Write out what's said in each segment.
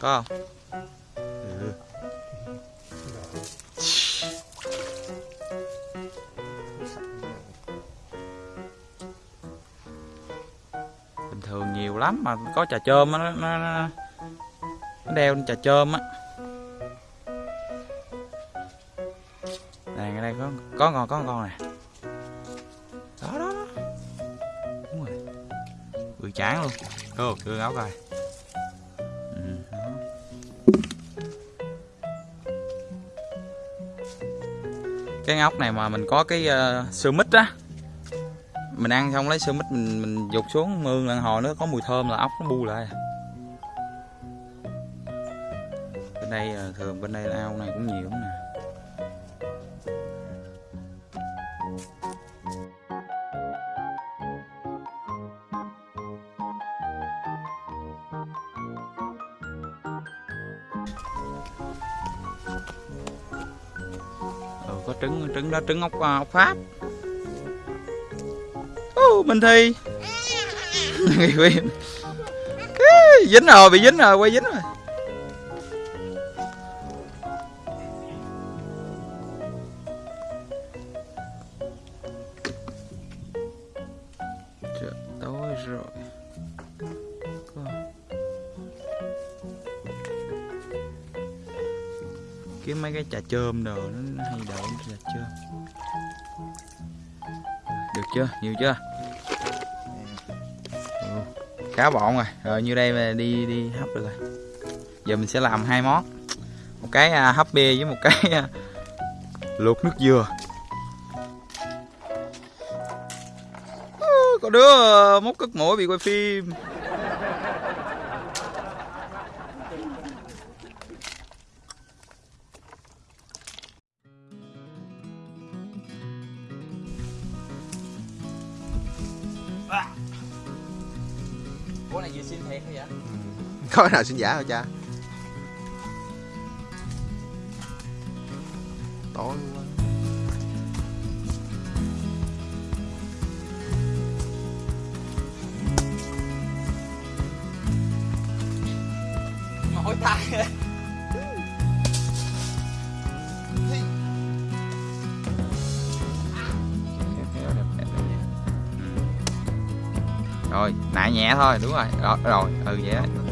có không? Ừ. bình thường nhiều lắm mà có trà chôm á nó, nó, nó, nó đeo trà chôm á. Này ở đây có có con có con nè. Đó đó đó. Đúng rồi. Vừa chán luôn. Cô đưa áo coi cái ngóc này mà mình có cái ờ, uh, sơ mít á. Mình ăn xong lấy sơ mít mình mình dục xuống mương lần hồi nó có mùi thơm là ốc nó bu lại. Bên đây ờ, thường bên đây ao này cũng nhiều nè. Trứng trứng trứng ốc ốc à, pháp. Ô, Minh Thi. Dính rồi, bị dính rồi, quay dính rồi. Chôm đồ nó, nó hay đậu là chôm. Được chưa? Nhiều chưa? Ừ, khá bọn rồi. Rồi như đây mà đi đi hấp được rồi. Giờ mình sẽ làm hai món. Một cái à, hấp bia với một cái à, luộc nước dừa. Có đứa à, cất mũi bị quay phim. có nào xin giả hả cha. Tối quá. Mỏi tay. Rồi nại nhẹ thôi đúng rồi. Rồi, rồi ừ vậy đó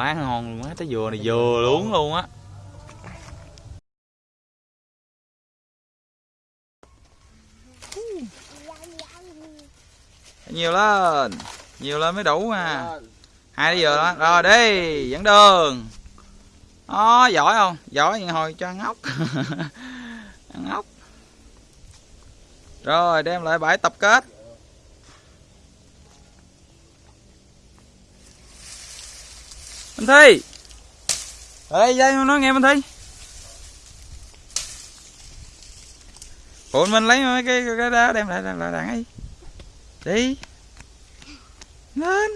quá, ngon luôn á trái dừa này dừa luôn luôn á. Nhiều lên nhiều lên mới đủ mà hai trái dừa đó. Rồi đi, dẫn đường. Đó, giỏi không? Giỏi vậy hồi cho ăn ốc. Ăn ốc. Rồi, đem lại bãi tập kết. Minh Thi. Ê dây nó nghe Minh Thi. Phụ mình lấy mấy cái cái đó đem lại là đàn ấy. Đi. Lên.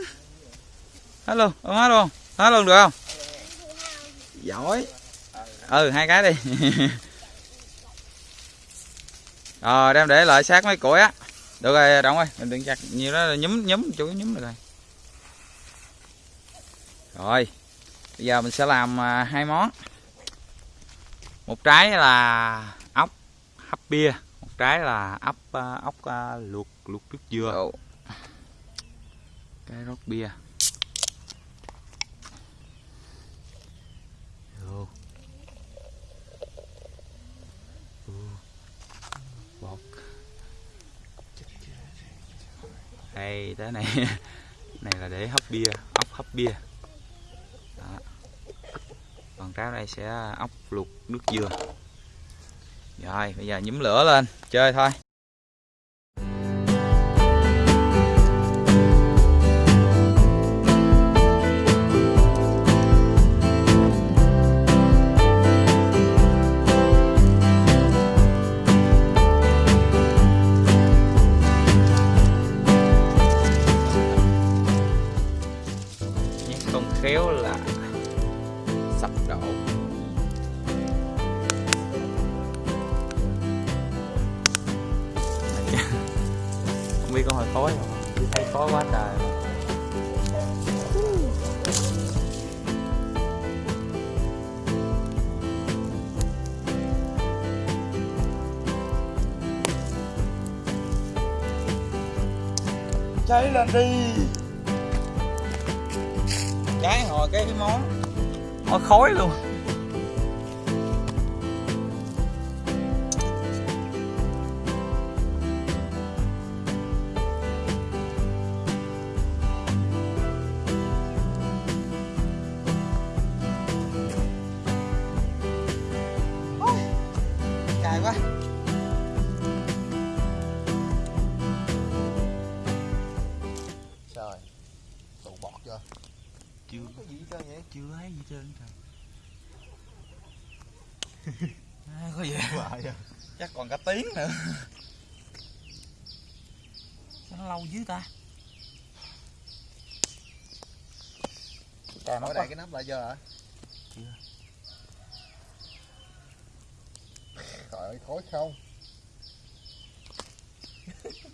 Hết luôn, ôm hết luôn. Hết luôn được không? Giỏi. Ừ hai cái đi. Rồi ờ, đem để lại sát mấy củi á. Được rồi Động ơi Mình đừng chặt nhiều đó là nhúm nhúm chủ nhúm được rồi rồi bây giờ mình sẽ làm à, hai món. Một trái là ốc hấp bia một trái là ốc à, ốc à, luộc luộc nước dừa. Cái rót bia. Bột. Đây cái này. Này là để hấp bia ốc hấp bia còn trái đây sẽ ốc luộc nước dừa. Rồi, bây giờ nhúm lửa lên, chơi thôi. Cháy lên đi. Cháy hồi cái món món khói luôn. À, có gì à. chắc còn cả tiếng nữa sao nó lâu dữ ta Cà nó Ở đây cái nắp lại chưa hả? Chưa. Trời ơi, khói không?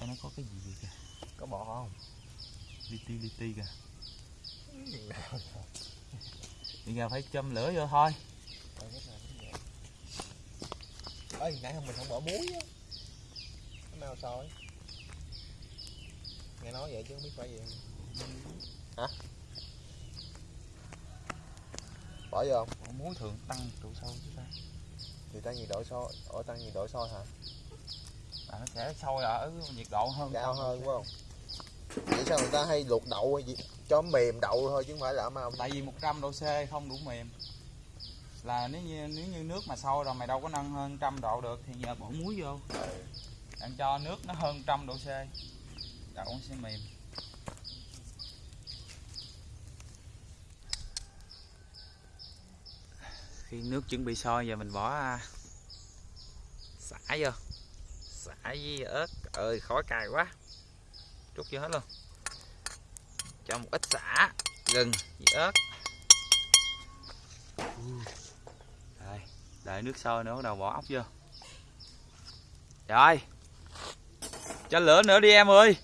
nó có cái gì vậy kìa Có bọt không? li ti li ti kìa bây giờ phải châm lửa vô thôi Ê, cái này cũng vậy. Ê, nãy hôm mình không bỏ muối á Cái nào soi Nghe nói vậy chứ không biết phải gì Hả? Bỏ vô không? Ủa, muối thường tăng độ sâu chứ ta Thì tăng nhiệt độ sôi, ở tăng nhiệt độ sôi hả? à, nó sẽ sôi ở nhiệt độ hơn Cao hơn phải không? Vậy sao người ta hay luộc đậu hay gì? Cho mềm đậu thôi chứ không phải là mau tại vì 100 độ C không đủ mềm là nếu như nếu như nước mà sôi rồi mày đâu có nâng hơn trăm độ được thì giờ bỏ muối vô. Đang cho nước nó hơn trăm độ C. Đậu nó sẽ mềm khi nước chuẩn bị sôi giờ mình bỏ à, xả vô. Xả với ớt. Ơi, khói cài quá. Chút vô hết luôn. Cho một ít xả. Gừng với ớt đợi nước sôi nữa, bắt đầu bỏ ốc vô. Rồi. Cho lửa nữa đi em ơi.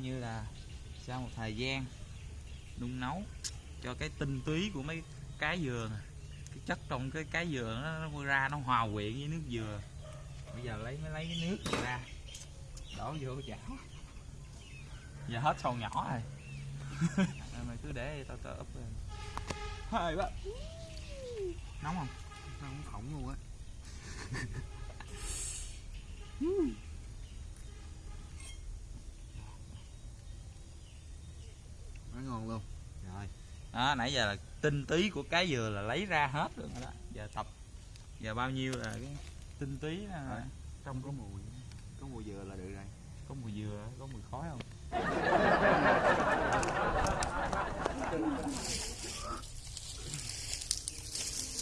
Coi như là sau một thời gian đun nấu cho cái tinh túy của mấy cái dừa này. cái chất trong cái cái dừa nó, nó ra nó hòa quyện với nước dừa. Bây giờ lấy mới lấy cái nước này ra đổ vô cái chảo. Giờ hết sâu nhỏ rồi. Mày cứ để tao tao úp lên. Hơi quá. Nóng không? Nóng khổng luôn á Nó ngon luôn Rồi đó nãy giờ là tinh túy của cái dừa là lấy ra hết rồi đó. Giờ tập. Giờ bao nhiêu là cái tinh túy là Rồi. Trong có mùi Có mùi dừa là được rồi. Có mùi dừa có mùi khói không?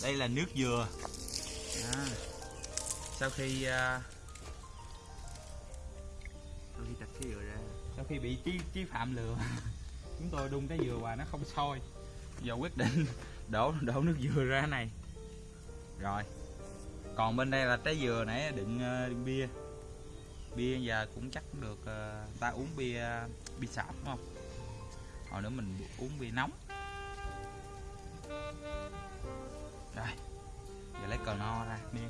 Đây là nước dừa. À, sau khi à, Tôi đi chặt cái dừa ra. sau khi bị chí chí phạm lừa chúng tôi đun cái dừa và nó không sôi giờ quyết định đổ đổ nước dừa ra này. Rồi. Còn bên đây là trái dừa nãy đựng, ờ, đựng bia. Bia giờ cũng chắc được ờ, ta uống bia bia sạp đúng không? Hồi nữa mình uống bia nóng. Rồi. Giờ lấy cờ no ra niêm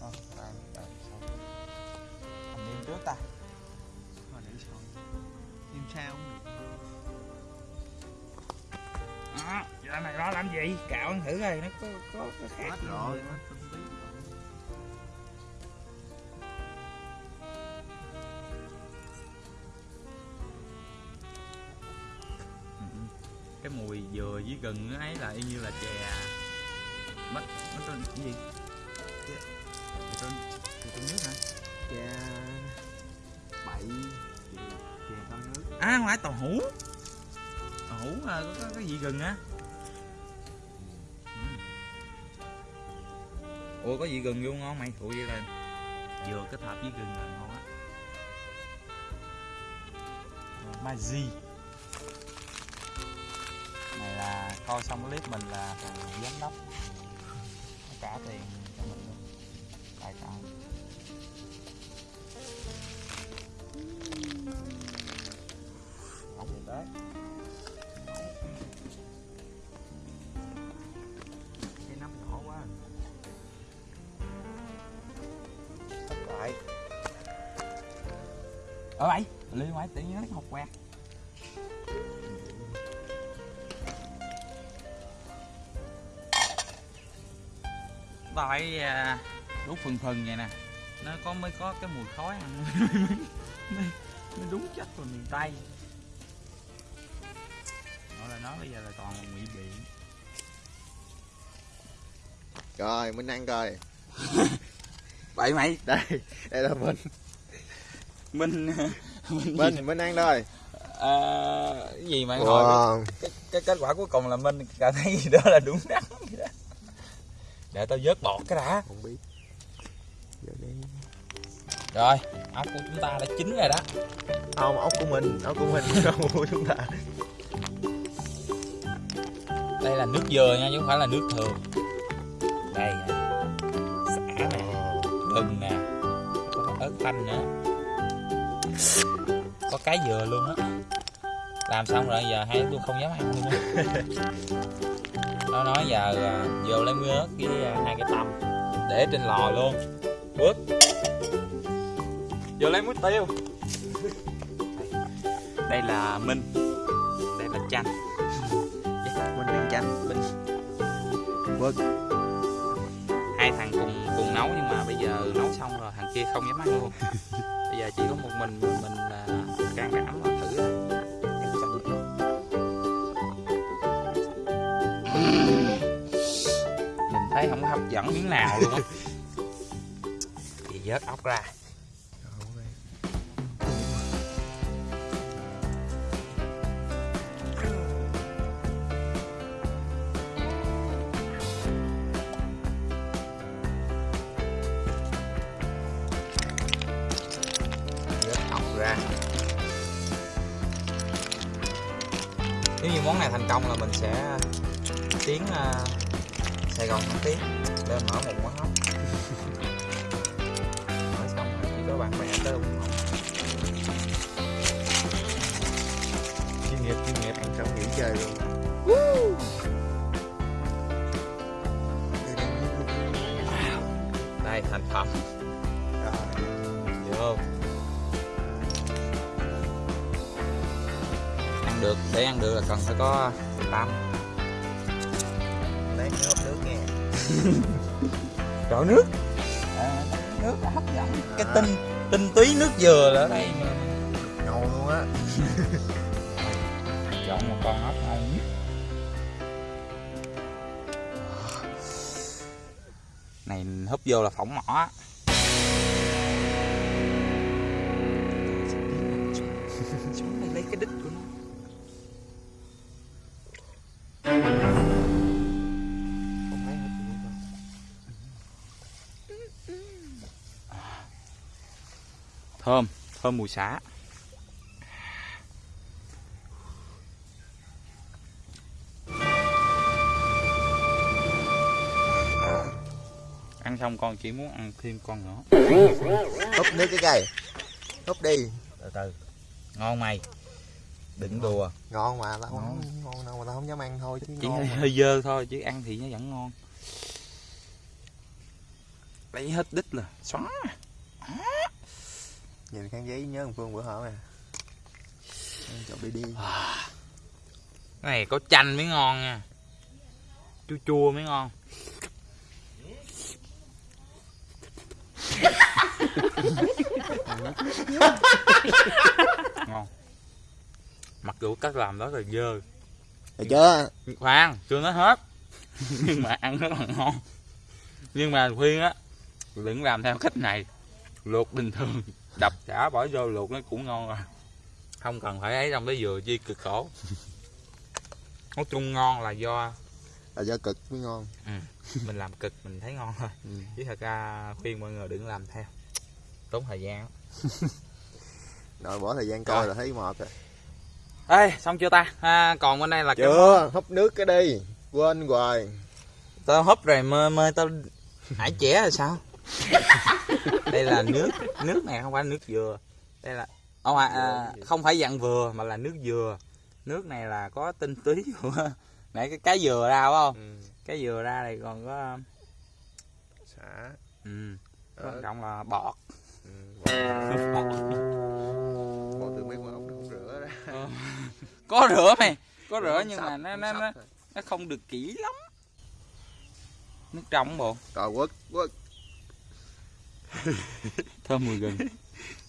Ờ, tao- tao sao? Niêm trước ta. Thôi để sôi sao được đó giờ này đó làm gì? Cạo ăn thử coi nó có có có khác Hết gì rồi cái mùi dừa với gừng ấy là y như là chè. Mất mất tên cái gì? Chè. Tên chè tên nước hả? Chè Bậy Chè, chè tao nước. À không phải tàu hũ tàu hũ là có, có cái gì gừng á? Ừ. ủa có gì gừng vô ngon mày ủa vậy là dừa kết hợp với gừng là ngon á. Mazi này là coi xong clip mình là giám đốc. Nó trả tiền cho mình luôn. Tài trợ Không gì tới ở vậy liên ngoại tự nhiên lấy học quẹt tại à, đốt phần phần vậy nè. nó có mới có cái mùi khói ăn mới đúng chất vào miền tây. Nói là nó bây giờ là toàn là ngụy biện Rồi mình ăn coi. Vậy mày. Đây Đây là mình mình mình Mình mình ăn thôi. À, cái gì mà hỏi? Wow. Cái, cái kết quả cuối cùng là mình cảm thấy gì đó là đúng đắn. Đó. để tao vớt bọt cái đã. Không biết. Giờ đi. Rồi ốc của chúng ta đã chín rồi đó. Không ốc của mình Ốc của mình Không của chúng ta. Đây là nước dừa nha chứ không phải là nước thường. Đây nè. Xả nè. Gừng nè. Có ớt xanh nữa có cái dừa luôn á. Làm xong rồi giờ hai tôi không dám ăn luôn á nó nói giờ à, vô lấy muối ớt với à, hai cái tăm. Để trên lò luôn. Bước. Vô lấy muối tiêu. Đây là minh. Đây là chanh. Minh đang chanh. Minh. Quất hai thằng cùng cùng nấu nhưng mà bây giờ nấu xong rồi, thằng kia không dám ăn luôn giờ chỉ có một mình mình là can đảm và thử nhìn thấy không hấp dẫn miếng nào luôn á. Thì vớt ốc ra bạn bè tới ủng hộ Chuyên nghiệp chuyên nghiệp Ăn xong nghỉ chơi luôn. Đây thành phẩm. Rồi vô ăn được để ăn được là cần phải có Lát nữa hấp nước nghe. Rượu nước. À, nước hấp dẫn. Cái tinh tinh túy nước dừa là ở đây mà. Ngầu luôn á chọn một con ốc ngon nhất này húp vô là phỏng mỏ á. Thơm thơm mùi xả ăn xong con chỉ muốn ăn thêm con nữa. Húp nước cái cây. Húp đi. Từ từ. Ngon mày. Đừng đùa. Ngon mà tao không ngon. đâu mà tao không dám ăn thôi chứ chỉ ngon hơi, hơi dơ thôi chứ ăn thì nó vẫn ngon. Lấy hết đít là xoắn Nhìn khăn giấy nhớ thằng Phương bữa hổm nè. Ăn Chọc đi đi cái này có chanh mới ngon nha. Chua chua mới ngon. Ngon. Mặc dù cách làm đó là dơ. Được chưa? khoan chưa nói hết. Nhưng mà ăn rất là ngon. Nhưng mà khuyên á đừng làm theo cách này luộc bình thường đập chả bỏ vô luộc nó cũng ngon rồi không cần phải ấy trong cái dừa chi cực khổ nói chung ngon là do Là do cực mới ngon. mình làm cực mình thấy ngon thôi Ừ. chứ thật ra khuyên mọi người đừng làm theo tốn thời gian. Rồi bỏ thời gian coi Rồi. là thấy mệt rồi. ê xong chưa ta à, còn bên đây là cái Chưa, húp nước cái đi. Quên hoài. tao húp rồi mơ mơ tao hải trẻ là sao đây là nước nước này không phải nước dừa đây là ông à, à, không phải dạng vừa mà là nước dừa nước này là có tinh túy của nãy cái cái dừa ra phải không Ừ. cái dừa ra này còn có Xả. ừ, Ờ. quan trọng là bọt Ừ. Bỏ từ mấy quả nó không rửa ra. có rửa mày có rửa Không nhưng sạch, mà nó không nó nó, nó không được kỹ lắm nước trong bộ Rồi quất, quất. thơm mùi gừng.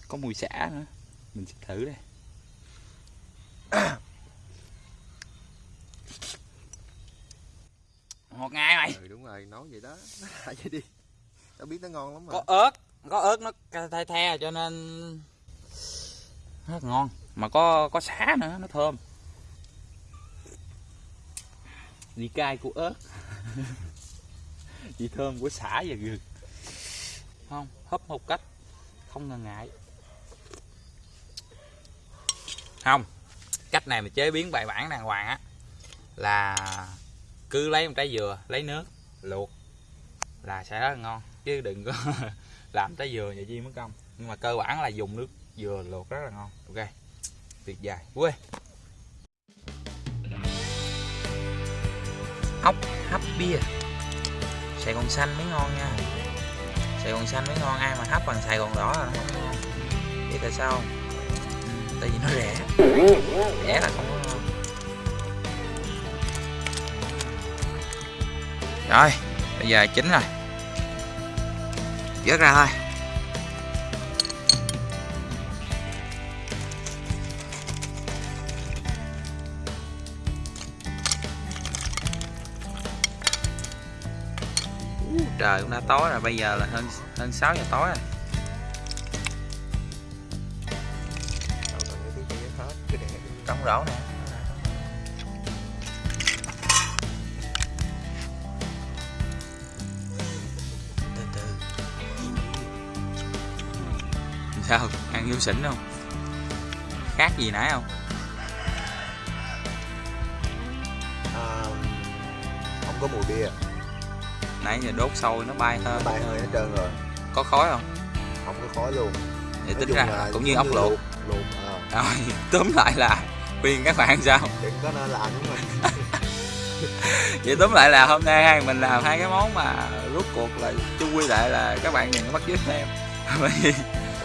Có mùi xả nữa. Mình sẽ thử đây. Ngọt ngào mày. Ừ đúng rồi, nói vậy đó. Nói vậy đi. Tao biết nó ngon lắm mà. có ớt có ớt nó the the cho nên rất ngon. Mà có có xả nữa nó thơm. Vị cay của ớt. Vị thơm của xả và gừng không hấp một cách không ngần ngại. Không, cách này mà chế biến bài bản đàng hoàng á, là cứ lấy một trái dừa, lấy nước, luộc là sẽ rất là ngon. Chứ đừng có làm trái dừa vậy chi mất công. Nhưng mà cơ bản là dùng nước dừa luộc rất là ngon. Ok, tuyệt vời. Quê ốc hấp bia. Sài gòn xanh mới ngon nha sài gòn xanh mới ngon ai mà hấp bằng sài gòn đỏ là nó không ngon. Biết tại sao không? Ừ, tại vì nó rẻ. Rẻ là không có ngon. Rồi bây giờ chín rồi. Vớt ra thôi. Trời cũng đã tối rồi bây giờ là hơn hơn 6 giờ tối rồi. Này trống rổ nè. Từ từ. Sao? Ăn vô xỉn không? Khác gì nãy không? À, không có mùi bia nãy giờ đốt sôi nó bay hơi. Bay hơi hết trơn rồi. Có khói không? Không có khói luôn. Nói tính ra là cũng như ốc luộc. luộc ờ, rồi tóm lại là khuyên các bạn sao? Đừng có nên làm đúng không vậy tóm lại là hôm nay hai mình làm hai cái món mà rốt cuộc là chung quy lại là các bạn đừng có bắt chước em. Bởi vì-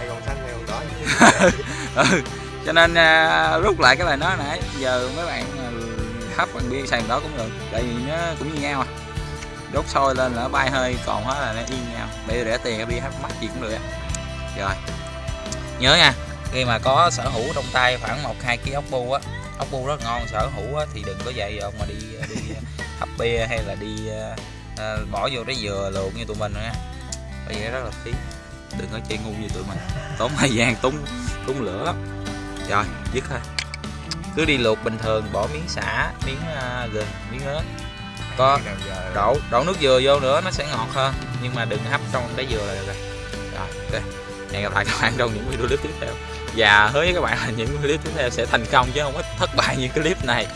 còn xanh này còn đỏ ừ cho nên à, rút lại cái lời nói nãy giờ mấy bạn à, hấp bằng bia xài đó cũng được tại vì nó cũng như nhau à đốt sôi lên là nó bay hơi còn hết là nó yên nhau. Bây giờ để tiền cái hấp mắc gì cũng được rồi. Nhớ nha khi mà có sở hữu trong tay khoảng một hai ký ốc bu á ốc bu rất ngon sở hữu á, thì đừng có dậy ông mà đi đi hấp bia hay là đi à, bỏ vô trái dừa luộc như tụi mình nha. Bây vậy rất là phí. Đừng có chơi ngu như tụi mình. Tốn thời gian tốn tốn lửa lắm. Rồi dứt thôi. Cứ đi luộc bình thường bỏ miếng xả miếng uh, gừng miếng ớt có đổ đổ nước dừa vô nữa nó sẽ ngọt hơn. Nhưng mà đừng hấp trong trái dừa là được rồi. Rồi ok. Hẹn gặp lại các bạn trong những video clip tiếp theo. Và hứa với các bạn là những clip tiếp theo sẽ thành công chứ không có thất bại như clip này